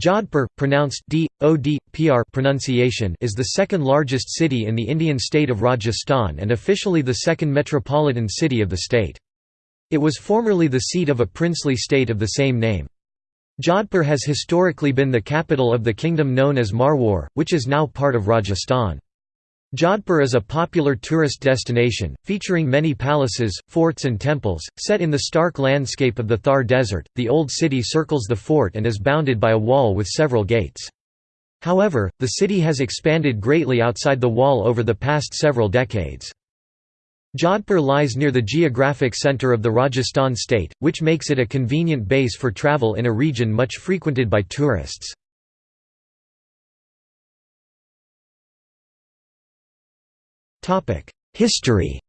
Jodhpur, pronounced D, OD, PR pronunciation is the second largest city in the Indian state of Rajasthan and officially the second metropolitan city of the state. It was formerly the seat of a princely state of the same name. Jodhpur has historically been the capital of the kingdom known as Marwar, which is now part of Rajasthan. Jodhpur is a popular tourist destination, featuring many palaces, forts and temples, set in the stark landscape of the Thar Desert. The old city circles the fort and is bounded by a wall with several gates. However, the city has expanded greatly outside the wall over the past several decades. Jodhpur lies near the geographic centre of the Rajasthan state, which makes it a convenient base for travel in a region much frequented by tourists. History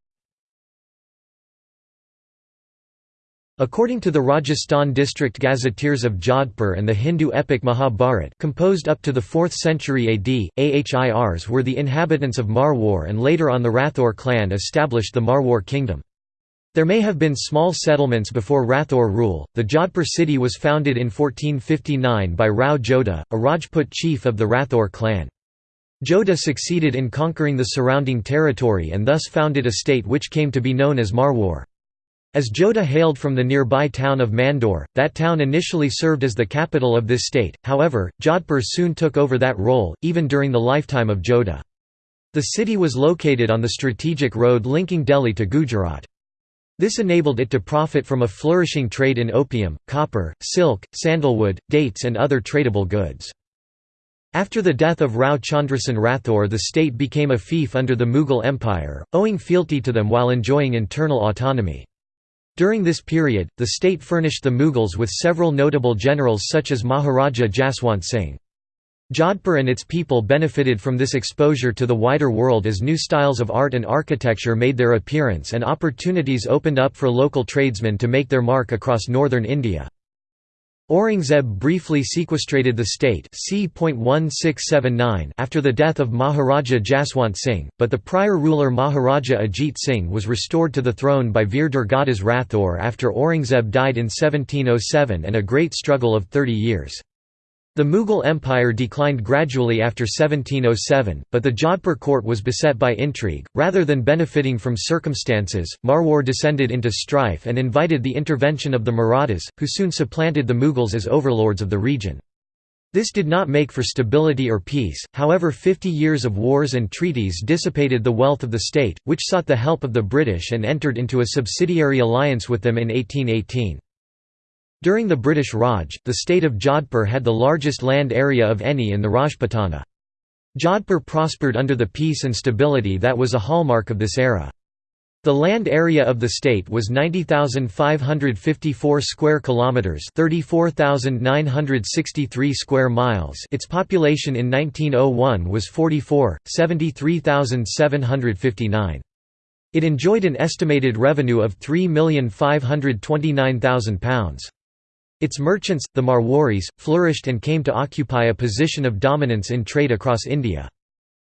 According to the Rajasthan district gazetteers of Jodhpur and the Hindu epic Mahabharat composed up to the 4th century AD, Ahirs were the inhabitants of Marwar and later on the Rathor clan established the Marwar kingdom. There may have been small settlements before Rathor rule. The Jodhpur city was founded in 1459 by Rao Jodha, a Rajput chief of the Rathor clan. Jodha succeeded in conquering the surrounding territory and thus founded a state which came to be known as Marwar. As Jodha hailed from the nearby town of Mandor, that town initially served as the capital of this state, however, Jodhpur soon took over that role, even during the lifetime of Jodha. The city was located on the strategic road linking Delhi to Gujarat. This enabled it to profit from a flourishing trade in opium, copper, silk, sandalwood, dates and other tradable goods. After the death of Rao Chandrasen Rathore the state became a fief under the Mughal Empire, owing fealty to them while enjoying internal autonomy. During this period, the state furnished the Mughals with several notable generals such as Maharaja Jaswant Singh. Jodhpur and its people benefited from this exposure to the wider world as new styles of art and architecture made their appearance and opportunities opened up for local tradesmen to make their mark across northern India. Aurangzeb briefly sequestrated the state after the death of Maharaja Jaswant Singh, but the prior ruler Maharaja Ajit Singh was restored to the throne by Veer Durgadas Rathore after Aurangzeb died in 1707 and a great struggle of 30 years. The Mughal Empire declined gradually after 1707, but the Jodhpur court was beset by intrigue. Rather than benefiting from circumstances, Marwar descended into strife and invited the intervention of the Marathas, who soon supplanted the Mughals as overlords of the region. This did not make for stability or peace, however 50 years of wars and treaties dissipated the wealth of the state, which sought the help of the British and entered into a subsidiary alliance with them in 1818. During the British Raj, the state of Jodhpur had the largest land area of any in the Rajputana. Jodhpur prospered under the peace and stability that was a hallmark of this era. The land area of the state was 90,554 square kilometers, 34,963 square miles. Its population in 1901 was 44, 73,759. It enjoyed an estimated revenue of £3,529,000. Its merchants, the Marwaris, flourished and came to occupy a position of dominance in trade across India.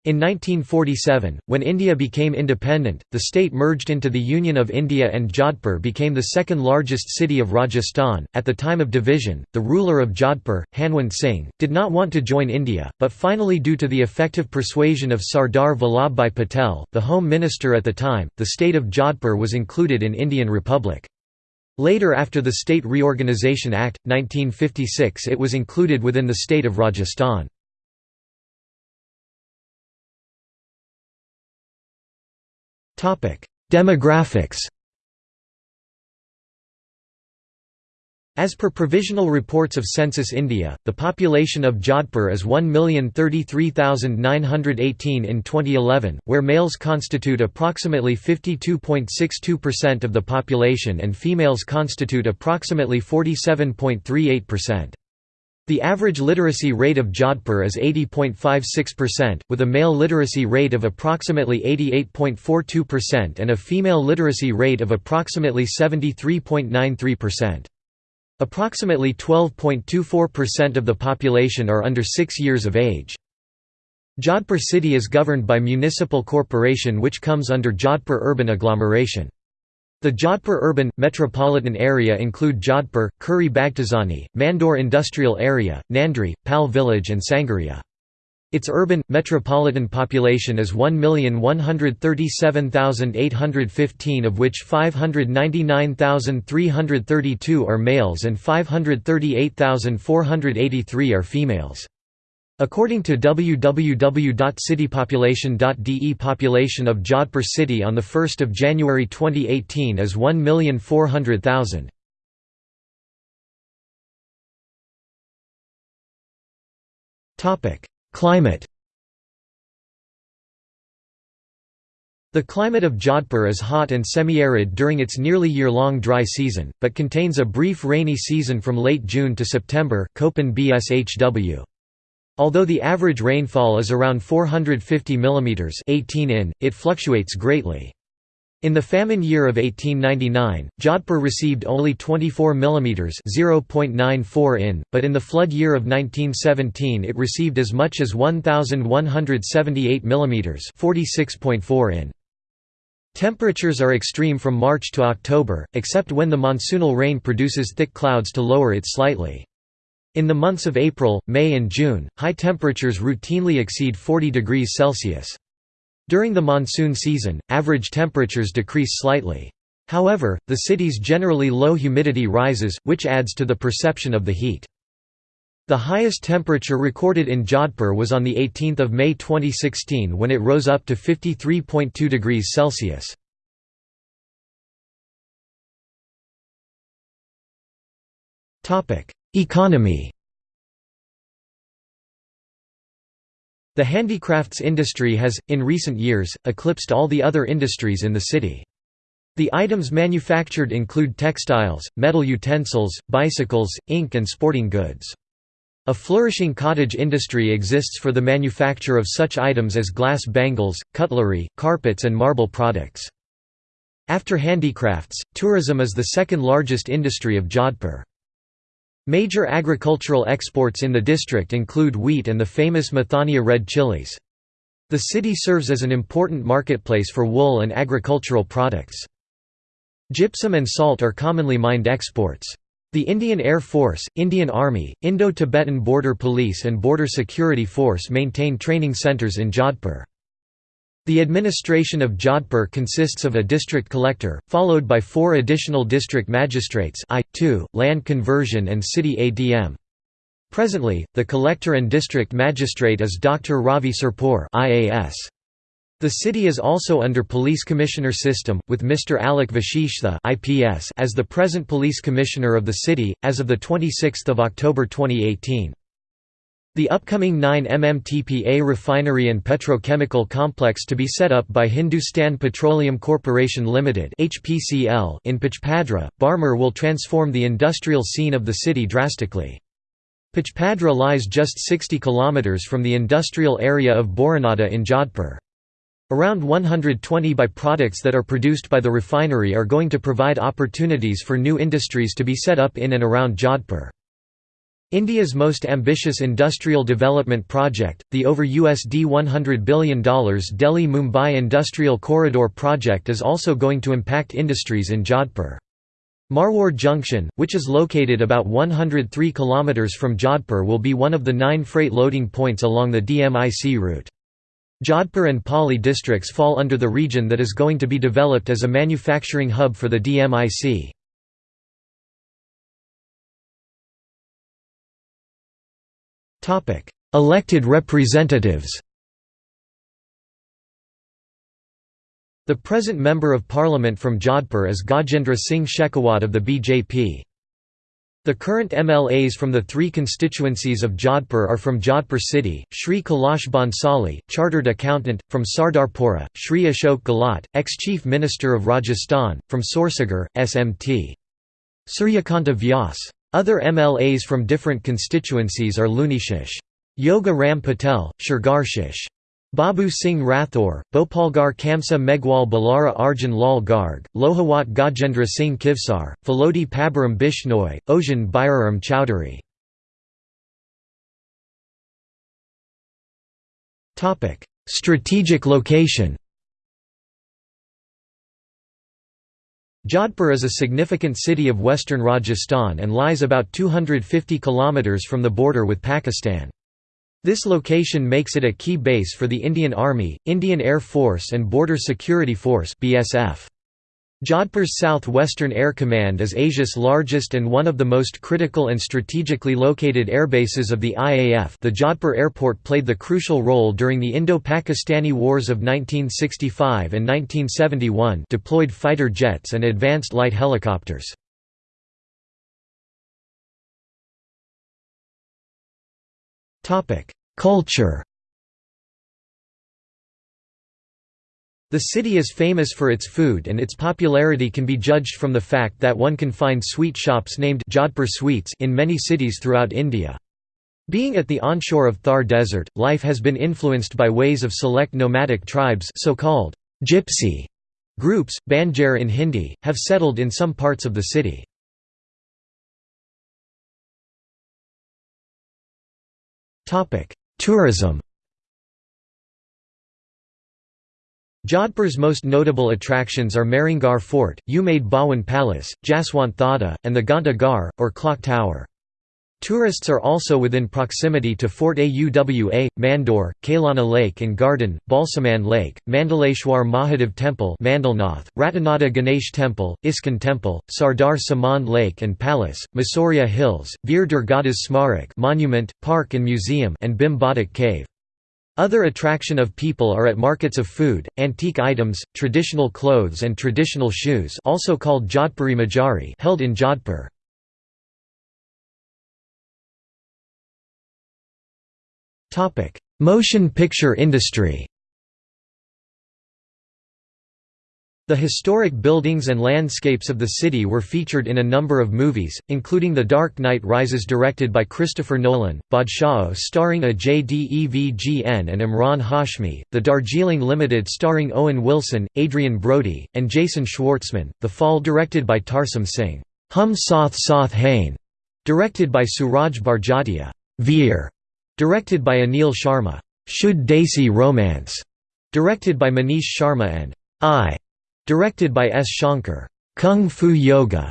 In 1947, when India became independent, the state merged into the Union of India and Jodhpur became the second largest city of Rajasthan. At the time of division, the ruler of Jodhpur, Hanwant Singh, did not want to join India, but finally, due to the effective persuasion of Sardar Vallabhbhai Patel, the Home Minister at the time, the state of Jodhpur was included in Indian Republic. Later after the State Reorganisation Act, 1956 it was included within the state of Rajasthan. Demographics As per provisional reports of Census India, the population of Jodhpur is 1,033,918 in 2011, where males constitute approximately 52.62% of the population and females constitute approximately 47.38%. The average literacy rate of Jodhpur is 80.56%, with a male literacy rate of approximately 88.42% and a female literacy rate of approximately 73.93%. Approximately 12.24% of the population are under 6 years of age. Jodhpur city is governed by municipal corporation which comes under Jodhpur urban agglomeration. The Jodhpur urban, metropolitan area include Jodhpur, Khuri Baghtazani, Mandor Industrial Area, Nandri, Pal Village and Sangaria. Its urban, metropolitan population is 1,137,815 of which 599,332 are males and 538,483 are females. According to www.citypopulation.de population of Jodhpur city on 1 January 2018 is 1,400,000. Climate The climate of Jodhpur is hot and semi-arid during its nearly year-long dry season, but contains a brief rainy season from late June to September. Although the average rainfall is around 450 mm 18 in, it fluctuates greatly. In the famine year of 1899, Jodhpur received only 24 mm 0.94 in, but in the flood year of 1917 it received as much as 1178 mm 46.4 in. Temperatures are extreme from March to October, except when the monsoonal rain produces thick clouds to lower it slightly. In the months of April, May and June, high temperatures routinely exceed 40 degrees Celsius. During the monsoon season, average temperatures decrease slightly. However, the city's generally low humidity rises, which adds to the perception of the heat. The highest temperature recorded in Jodhpur was on 18 May 2016 when it rose up to 53.2 degrees Celsius. Economy The handicrafts industry has, in recent years, eclipsed all the other industries in the city. The items manufactured include textiles, metal utensils, bicycles, ink and sporting goods. A flourishing cottage industry exists for the manufacture of such items as glass bangles, cutlery, carpets and marble products. After handicrafts, tourism is the second largest industry of Jodhpur. Major agricultural exports in the district include wheat and the famous Mathania red chilies. The city serves as an important marketplace for wool and agricultural products. Gypsum and salt are commonly mined exports. The Indian Air Force, Indian Army, Indo-Tibetan Border Police and Border Security Force maintain training centres in Jodhpur. The administration of Jodhpur consists of a district collector, followed by four additional district magistrates I, 2, land conversion and city ADM. Presently, the collector and district magistrate is Dr. Ravi Surpur IAS. The city is also under police commissioner system, with Mr. Alec Vashishtha IPS as the present police commissioner of the city, as of 26 October 2018. The upcoming 9 MMTPA refinery and petrochemical complex to be set up by Hindustan Petroleum Corporation Limited (HPCL) in Pachpadra, Barmer will transform the industrial scene of the city drastically. Pachpadra lies just 60 km from the industrial area of Boranada in Jodhpur. Around 120 by-products that are produced by the refinery are going to provide opportunities for new industries to be set up in and around Jodhpur. India's most ambitious industrial development project, the over USD $100 billion Delhi-Mumbai Industrial Corridor project is also going to impact industries in Jodhpur. Marwar Junction, which is located about 103 km from Jodhpur will be one of the nine freight loading points along the DMIC route. Jodhpur and Pali districts fall under the region that is going to be developed as a manufacturing hub for the DMIC. Elected representatives The present Member of Parliament from Jodhpur is Gajendra Singh Shekhawat of the BJP. The current MLAs from the three constituencies of Jodhpur are from Jodhpur city, Shri Kailash Bhansali, Chartered Accountant, from Sardarpura, Shri Ashok Gehlot, ex-Chief Minister of Rajasthan, from Sursagar, SMT. Suryakanta Vyas. Other MLAs from different constituencies are Lunishish. Yoga Ram Patel, Shergarshish. Babu Singh Rathore, Bhopalgarh Kamsa Meghwal Balara Arjun Lal Garg, Lohawat Gajendra Singh Kivsar, Phalodi Pabaram Bishnoi, Ojan Bairam Chowdhury. Strategic location Jodhpur is a significant city of western Rajasthan and lies about 250 km from the border with Pakistan. This location makes it a key base for the Indian Army, Indian Air Force and Border Security Force BSF. Jodhpur's South-Western Air Command is Asia's largest and one of the most critical and strategically located airbases of the IAF the Jodhpur airport played the crucial role during the Indo-Pakistani Wars of 1965 and 1971 deployed fighter jets and advanced light helicopters. Culture The city is famous for its food and its popularity can be judged from the fact that one can find sweet shops named Jodhpur sweets in many cities throughout India. Being at the onshore of Thar Desert, life has been influenced by ways of select nomadic tribes so-called gypsy groups, Banjar in Hindi, have settled in some parts of the city. Tourism Jodhpur's most notable attractions are Mehrangarh Fort, Umaid Bhawan Palace, Jaswant Thada, and the Ghanta Ghar, or Clock Tower. Tourists are also within proximity to Fort Auwa, Mandor, Kailana Lake and Garden, Balsamand Lake, Mandaleshwar Mahadev Temple Mandalnath, Ratanada Ganesh Temple, ISKCON Temple, Sardar Samand Lake and Palace, Masoria Hills, Veer Durgadas Smarak Monument, Park and Museum and Bhim Cave. Other attraction of people are at markets of food, antique items, traditional clothes and traditional shoes also called Jodhpuri Majari held in Jodhpur. Motion picture industry The historic buildings and landscapes of the city were featured in a number of movies, including The Dark Knight Rises directed by Christopher Nolan, Baadshaho starring Ajay Devgn and Emraan Hashmi, The Darjeeling Limited starring Owen Wilson, Adrien Brody, and Jason Schwartzman, The Fall directed by Tarsem Singh, Hum Saath Saath Hain, directed by Sooraj Barjatya, Veer, directed by Anil Sharma, Shuddh Desi Romance, directed by Manish Sharma and I Directed by S. Shankar, Kung Fu Yoga,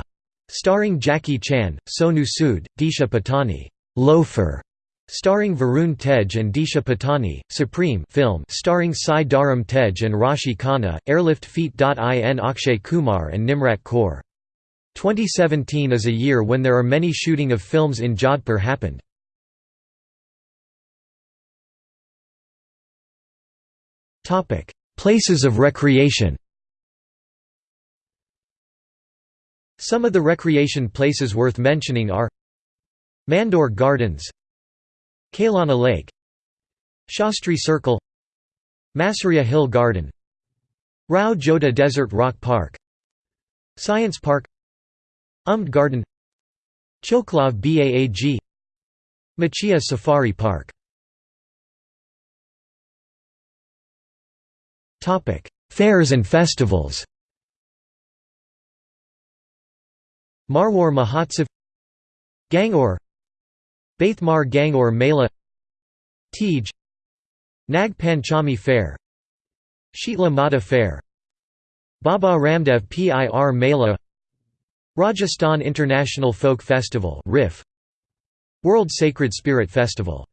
starring Jackie Chan, Sonu Sood, Disha Patani, Loafer, starring Varun Tej and Disha Patani, Supreme film starring Sai Dharam Tej and Rashi Khanna, Airlift Feat.in Akshay Kumar and Nimrat Kaur. 2017 is a year when there are many shooting of films in Jodhpur happened. Places of recreation Some of the recreation places worth mentioning are Mandor Gardens Kailana Lake Shastri Circle Masaria Hill Garden Rao Jodha Desert Rock Park Science Park Umaid Garden Choklav Baag Machia Safari Park. Fairs and festivals Marwar Mahotsav Gangaur Baithmar Gangaur Mela Tej Nag Panchami Fair Sheetla Mata Fair Baba Ramdev Pir Mela Rajasthan International Folk Festival RIF World Sacred Spirit Festival.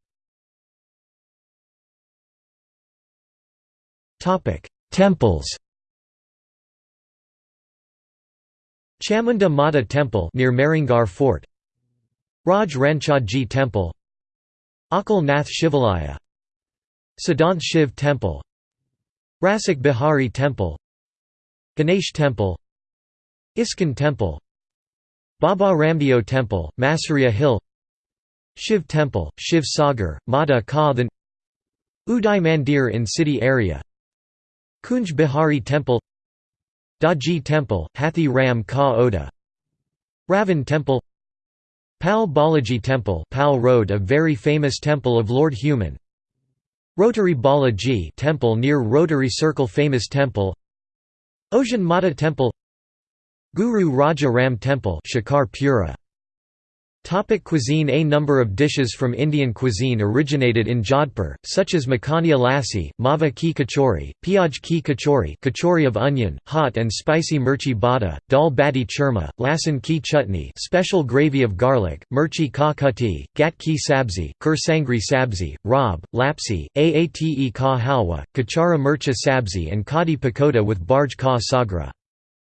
Temples Chamunda Mata Temple near Mehrangarh Fort Raj Ranchhodji Temple Akal Nath Shivalaya Siddhant Shiv Temple Rasik Bihari Temple Ganesh Temple ISKCON Temple Baba Ramdeo Temple, Masaria Hill Shiv Temple, Shiv Sagar, Mata Ka Uday Mandir in city area Kunj Bihari Temple Daji Temple, Hathi Ram Ka Oda Ravan Temple Pal Balaji Temple Pal Road a very famous temple of Lord Hanuman Rotary Balaji temple near Rotary Circle famous temple Ojan Mata Temple Guru Raja Ram Temple Shikar Pura Topic cuisine A number of dishes from Indian cuisine originated in Jodhpur, such as makhania lassi, mava ki kachori, piyaj ki kachori kachori of onion, hot and spicy mirchi bada, dal bati churma, lasan ki chutney special gravy of garlic, mirchi ka kati, gat ki sabzi, ker sangri sabzi, rob, lapsi, aate ka halwa, kachara mircha sabzi and kadi pakoda with barj ka sagra.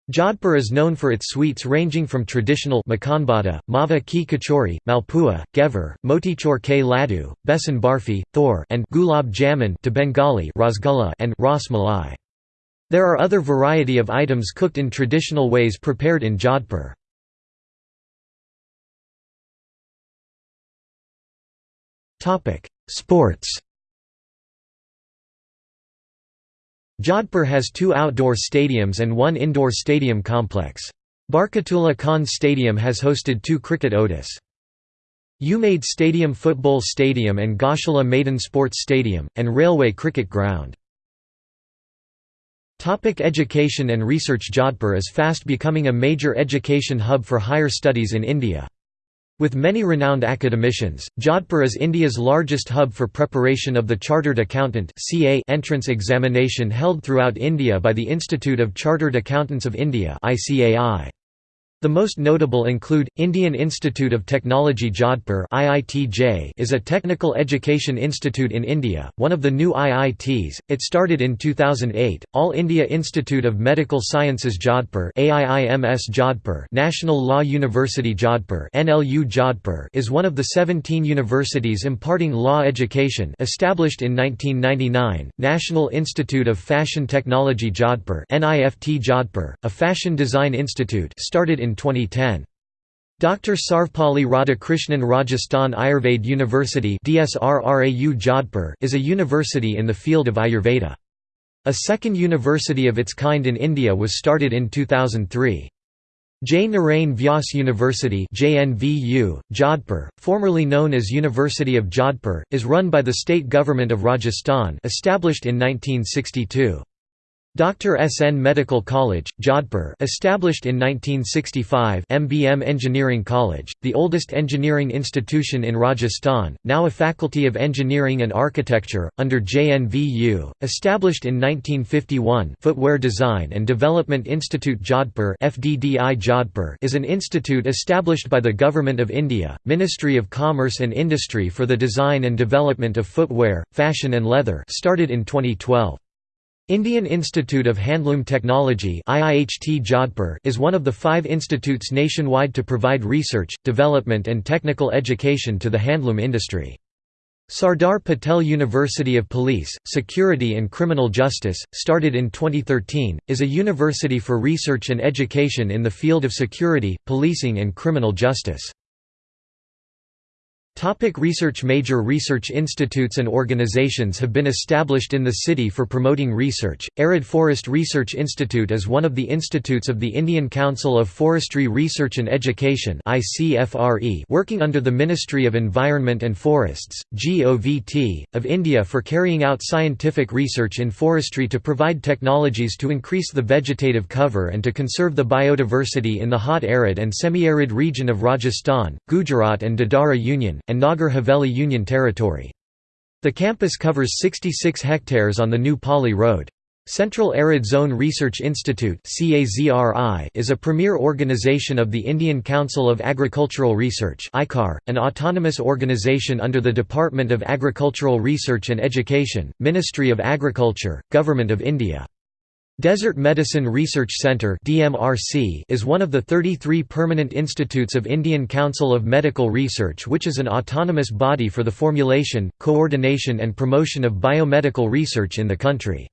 Jodhpur is known for its sweets ranging from traditional makanbada, mava ki kachori, malpua, ghevar, motichur ke laddu, besan barfi, thor and gulab jamun to Bengali rasgulla and ras malai. There are other variety of items cooked in traditional ways prepared in Jodhpur. Sports Jodhpur has two outdoor stadiums and one indoor stadium complex. Barkatullah Khan Stadium has hosted two cricket ODIs. Umaid Stadium Football Stadium and Goshala Maidan Sports Stadium, and Railway Cricket Ground. Topic education and research Jodhpur is fast becoming a major education hub for higher studies in India. With many renowned academicians, Jodhpur is India's largest hub for preparation of the Chartered Accountant entrance examination held throughout India by the Institute of Chartered Accountants of India ICAI. The most notable include, Indian Institute of Technology Jodhpur is a technical education institute in India, one of the new IITs, it started in 2008, All India Institute of Medical Sciences Jodhpur Jodhpur National Law University Jodhpur Jodhpur is one of the 17 universities imparting law education established in 1999, National Institute of Fashion Technology Jodhpur Jodhpur, a fashion design institute started in in 2010. Dr. Sarvepalli Radhakrishnan Rajasthan Ayurved University is a university in the field of Ayurveda. A second university of its kind in India was started in 2003. Jai Narain Vyas University JNVU, Jodhpur, formerly known as University of Jodhpur, is run by the state government of Rajasthan established in 1962. Dr. S. N. Medical College, Jodhpur established in 1965 MBM Engineering College, the oldest engineering institution in Rajasthan, now a faculty of engineering and architecture, under JNVU, established in 1951 Footwear Design and Development Institute Jodhpur FDDI Jodhpur is an institute established by the Government of India, Ministry of Commerce and Industry for the design and development of footwear, fashion and leather started in 2012. Indian Institute of Handloom Technology Jodhpur is one of the five institutes nationwide to provide research, development and technical education to the handloom industry. Sardar Patel University of Police, Security and Criminal Justice, started in 2013, is a university for research and education in the field of security, policing and criminal justice. Topic research Major research institutes and organizations have been established in the city for promoting research. Arid Forest Research Institute is one of the institutes of the Indian Council of Forestry Research and Education working under the Ministry of Environment and Forests (GOVT) of India for carrying out scientific research in forestry to provide technologies to increase the vegetative cover and to conserve the biodiversity in the hot arid and semi-arid region of Rajasthan, Gujarat and Dadra Union and Nagar Haveli Union Territory. The campus covers 66 hectares on the New Pali Road. Central Arid Zone Research Institute is a premier organization of the Indian Council of Agricultural Research an autonomous organization under the Department of Agricultural Research and Education, Ministry of Agriculture, Government of India. Desert Medicine Research Centre is one of the 33 permanent institutes of Indian Council of Medical Research which is an autonomous body for the formulation, coordination and promotion of biomedical research in the country.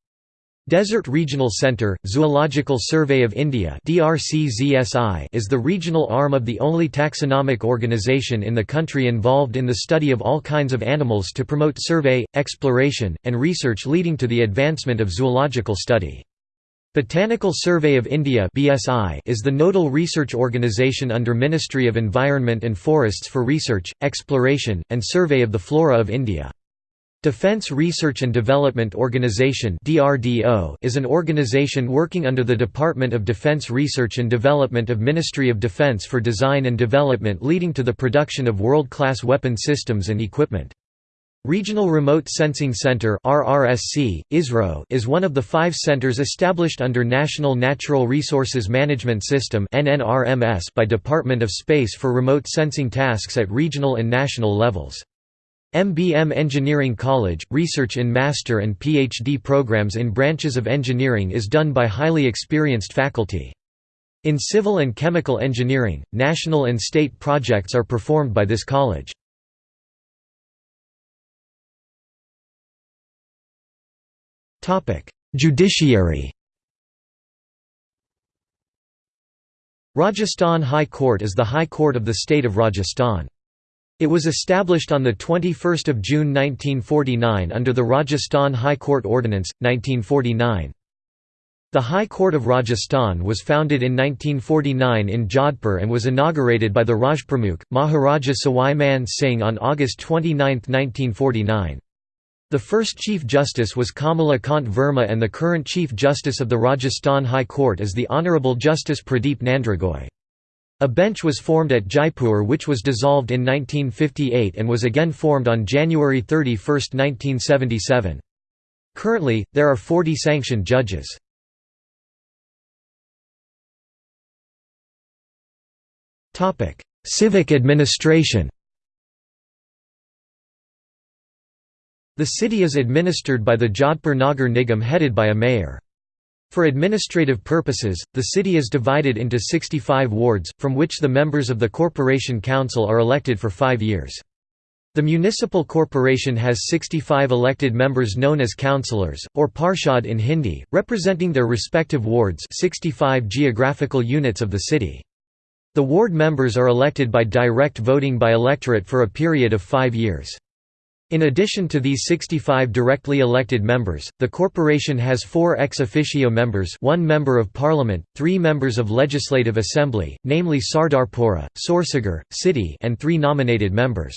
Desert Regional Centre, Zoological Survey of India is the regional arm of the only taxonomic organisation in the country involved in the study of all kinds of animals to promote survey, exploration, and research leading to the advancement of zoological study. Botanical Survey of India is the nodal research organisation under Ministry of Environment and Forests for research, exploration, and survey of the flora of India. Defense Research and Development Organization is an organization working under the Department of Defense Research and Development of Ministry of Defense for design and development leading to the production of world-class weapon systems and equipment. Regional Remote Sensing Center ISRO is one of the five centers established under National Natural Resources Management System by Department of Space for remote sensing tasks at regional and national levels. MBM Engineering College, research in master and PhD programs in branches of engineering is done by highly experienced faculty. In civil and chemical engineering, national and state projects are performed by this college. Judiciary Rajasthan High Court is the High Court of the state of Rajasthan. It was established on 21 June 1949 under the Rajasthan High Court Ordinance, 1949. The High Court of Rajasthan was founded in 1949 in Jodhpur and was inaugurated by the Rajpramukh, Maharaja Sawai Man Singh on August 29, 1949. The first Chief Justice was Kamala Kant Verma and the current Chief Justice of the Rajasthan High Court is the Honourable Justice Pradeep Nandrajog. A bench was formed at Jaipur which was dissolved in 1958 and was again formed on January 31, 1977. Currently, there are 40 sanctioned judges. Civic administration The city is administered by the Jodhpur Nagar Nigam headed by a mayor. For administrative purposes, the city is divided into 65 wards, from which the members of the Corporation Council are elected for five years. The municipal corporation has 65 elected members known as councillors, or parshad in Hindi, representing their respective wards 65 geographical units of the city. The ward members are elected by direct voting by electorate for a period of five years. In addition to these 65 directly elected members, the corporation has four ex officio members one member of parliament, three members of legislative assembly, namely Sardarpura, Sursagar, City and three nominated members.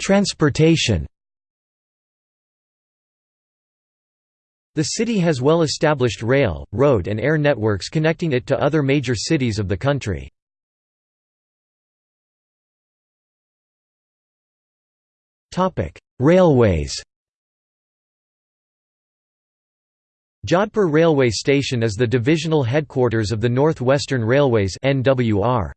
Transportation The city has well-established rail, road and air networks connecting it to other major cities of the country. Railways Jodhpur Railway Station is the divisional headquarters of the North Western Railways NWR.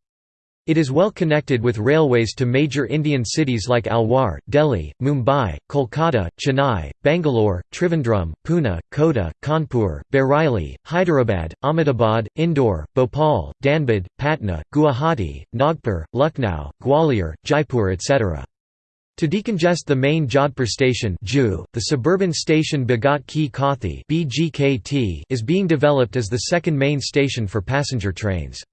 It is well connected with railways to major Indian cities like Alwar, Delhi, Mumbai, Kolkata, Chennai, Bangalore, Trivandrum, Pune, Kota, Kanpur, Bareilly, Hyderabad, Ahmedabad, Indore, Bhopal, Dhanbad, Patna, Guwahati, Nagpur, Lucknow, Gwalior, Jaipur etc. To decongest the main Jodhpur station the suburban station Bhagat Ki Kothi is being developed as the second main station for passenger trains.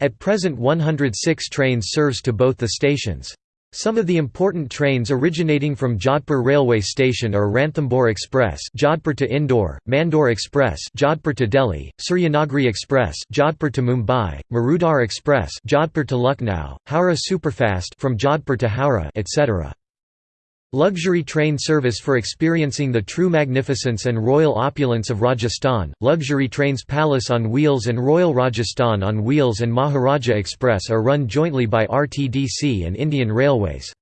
At present 106 trains serves to both the stations. Some of the important trains originating from Jodhpur railway station are Ranthambore Express Jodhpur to Indore, Mandore Express Jodhpur to Delhi, Suryanagri Express Jodhpur to Mumbai, Marudhar Express Jodhpur to Lucknow, Howrah Superfast from Jodhpur to Howrah, etc. Luxury train service for experiencing the true magnificence and royal opulence of Rajasthan, luxury trains Palace on Wheels and Royal Rajasthan on Wheels and Maharaja Express are run jointly by RTDC and Indian Railways.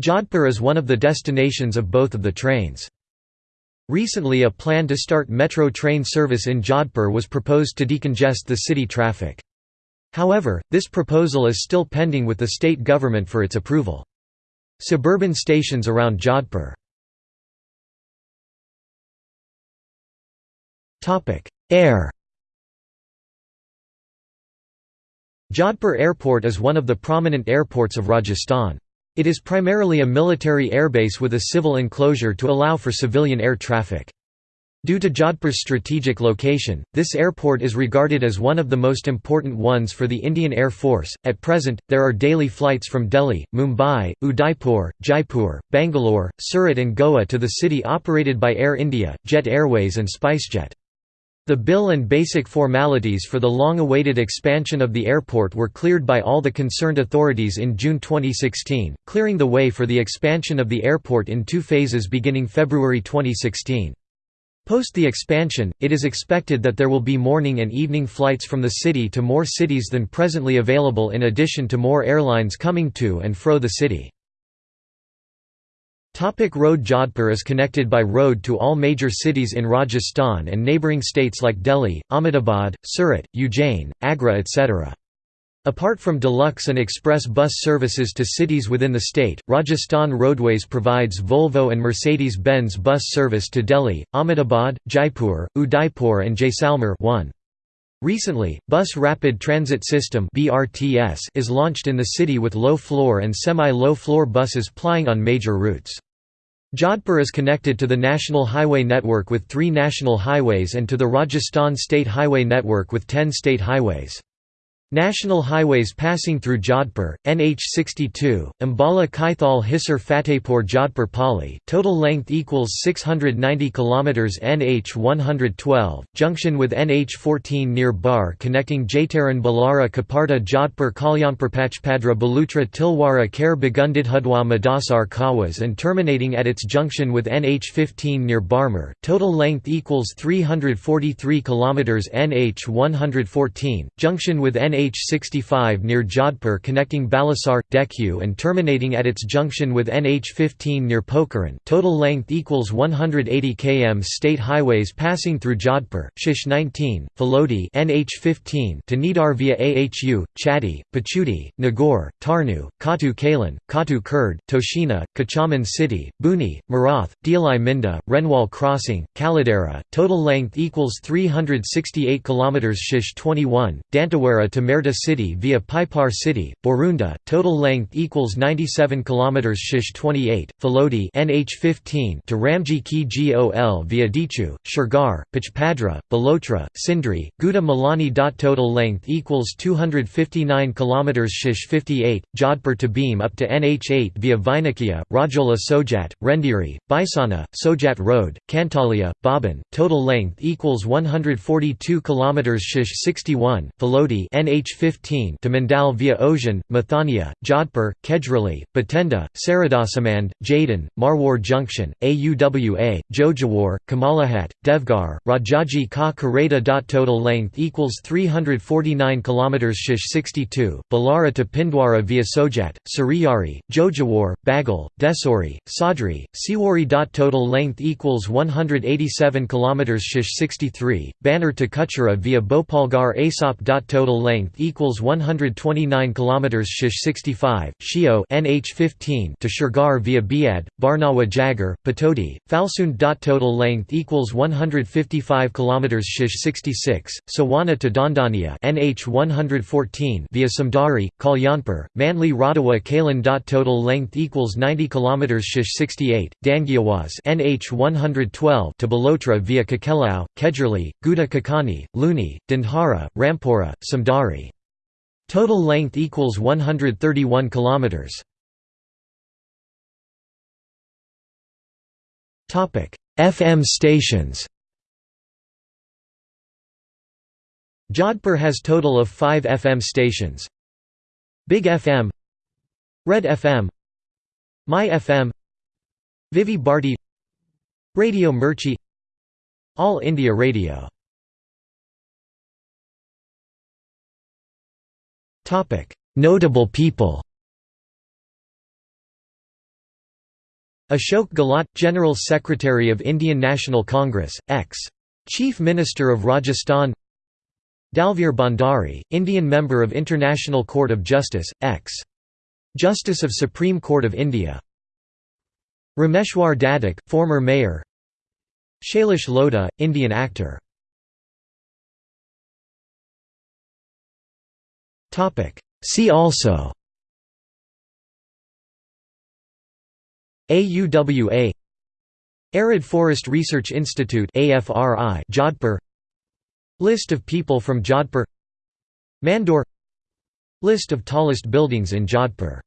Jodhpur is one of the destinations of both of the trains. Recently a plan to start metro train service in Jodhpur was proposed to decongest the city traffic. However, this proposal is still pending with the state government for its approval. Suburban stations around Jodhpur Air Jodhpur Airport is one of the prominent airports of Rajasthan. It is primarily a military airbase with a civil enclosure to allow for civilian air traffic. Due to Jodhpur's strategic location, this airport is regarded as one of the most important ones for the Indian Air Force. At present, there are daily flights from Delhi, Mumbai, Udaipur, Jaipur, Bangalore, Surat, and Goa to the city operated by Air India, Jet Airways, and SpiceJet. The bill and basic formalities for the long-awaited expansion of the airport were cleared by all the concerned authorities in June 2016, clearing the way for the expansion of the airport in two phases beginning February 2016. Post the expansion, it is expected that there will be morning and evening flights from the city to more cities than presently available in addition to more airlines coming to and fro the city. Topic road Jodhpur is connected by road to all major cities in Rajasthan and neighbouring states like Delhi, Ahmedabad, Surat, Ujjain, Agra etc. Apart from deluxe and express bus services to cities within the state, Rajasthan Roadways provides Volvo and Mercedes-Benz bus service to Delhi, Ahmedabad, Jaipur, Udaipur and Jaisalmer 1. Recently, Bus Rapid Transit System is launched in the city with low-floor and semi-low-floor buses plying on major routes. Jodhpur is connected to the National Highway Network with three national highways and to the Rajasthan State Highway Network with ten state highways. National highways passing through Jodhpur, NH 62, Ambala Kaithal Hisar Fatehpur Jodhpur Pali, total length equals 690 km NH 112, junction with NH 14 near Bar connecting Jaitaran Balara Kaparta Jodhpur Kalyanpur Pachpadra Balotra Tilwara Kher Bagundidhudwa Madasar Kawas and terminating at its junction with NH 15 near Barmer, total length equals 343 km NH 114, junction with NH NH65 near Jodhpur connecting Balasar, Dekhu and terminating at its junction with NH15 near Pokhran. Total length equals 180 km state highways passing through Jodhpur, Shish 19, Phalodi NH15 to Nidar via Ahu, Chatti, Pachudi, Nagaur, Tarnu, Katu Kalan, Katu Kurd, Toshina, Kuchaman City, Buni, Marath, Dialai Minda, Renwal Crossing, Kaladera, total length equals 368 km Shish 21, Dantewara to Merta City via Pipar City, Borunda, total length equals 97 km Shish 28, Phalodi NH15 to Ramji Ki Gol via Dichu, Shirgar, Pachpadra, Balotra, Sindri, Guda Malani. Total length equals 259 km Shish 58, Jodhpur to Beam up to NH8 via Vainakia, Rajola Sojat, Rendiri, Baisana, Sojat Road, Kantalia, Baban, total length equals 142 km Shish 61, Phalodi NH NH15 to Mandal via Ojan, Mathania, Jodhpur, Kejrali, Batenda, Saradasamand, Jadin, Marwar Junction, AUWA, Jojawar, Kamalahat, Devgar, Rajaji Ka Kareda. Total length equals 349 km Shish 62, Balara to Pindwara via Sojat, Suriyari, Jojawar, Bagal, Desori, Sadri, Siwari. Total length equals 187 km Shish 63, Banner to Kuchera via Bhopalgar Asop. Total length equals 129 kilometers Shish 65 Shio NH15 to Shirgar via Biad Barnawa Jagar Patodi Falsund. Total length equals 155 kilometers Shish 66 Sawana to Dandania NH 114 via Samdari Kalyanpur Manli Radawa Kalan. Total length equals 90 kilometers Shish 68 Dangiawaz NH 112 to Balotra via Kakelau Kejrali Guda Kakani Luni Dindhara Rampura Samdari Total length equals 131 kilometers. Topic: FM stations. Jodhpur has total of 5 FM stations. Big FM, Red FM, My FM, Vividh Bharati, Radio Mirchi, All India Radio Notable people Ashok Gehlot, General Secretary of Indian National Congress, ex. Chief Minister of Rajasthan Dalveer Bhandari, Indian Member of International Court of Justice, ex. Justice of Supreme Court of India Rameshwar Dadhich, former mayor Shailesh Lodha, Indian actor See also. AUWA Arid Forest Research Institute AFRI Jodhpur. List of people from Jodhpur. Mandor. List of tallest buildings in Jodhpur